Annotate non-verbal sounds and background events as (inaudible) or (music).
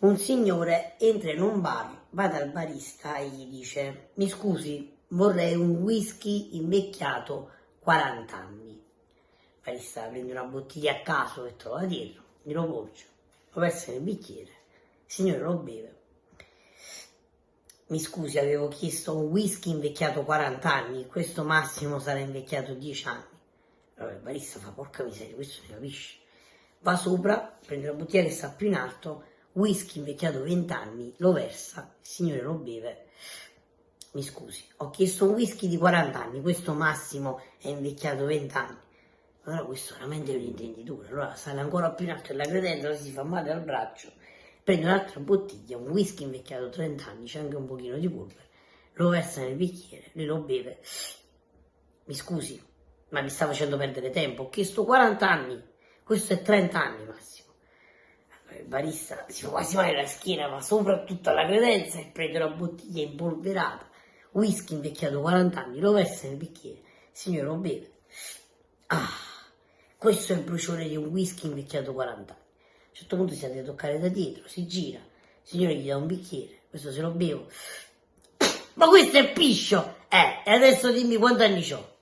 un signore entra in un bar, va dal barista e gli dice mi scusi, vorrei un whisky invecchiato 40 anni. Il barista prende una bottiglia a caso che trova dietro, glielo porge, lo versa nel bicchiere, il signore lo beve. Mi scusi, avevo chiesto un whisky invecchiato 40 anni, questo massimo sarà invecchiato 10 anni. Allora il barista fa porca miseria, questo ne capisce. Va sopra, prende la bottiglia che sta più in alto, whisky invecchiato 20 anni, lo versa, il signore lo beve. Mi scusi, ho chiesto un whisky di 40 anni, questo massimo è invecchiato 20 anni. Allora questo veramente è un intenditore, allora sale ancora più in alto della credenza, si fa male al braccio, prende un'altra bottiglia, un whisky invecchiato 30 anni, c'è anche un pochino di polvere, lo versa nel bicchiere, lui lo beve. Mi scusi, ma mi sta facendo perdere tempo, ho chiesto 40 anni, questo è 30 anni massimo barista si fa quasi male la schiena, ma soprattutto alla credenza e prende una bottiglia impolverata, whisky invecchiato 40 anni, lo versa nel bicchiere, signore lo beve. Ah, questo è il bruciore di un whisky invecchiato 40 anni. A un certo punto si deve toccare da dietro, si gira, il signore gli dà un bicchiere, questo se lo bevo. (coughs) Ma questo è piscio! Eh, e adesso dimmi quanti anni ho.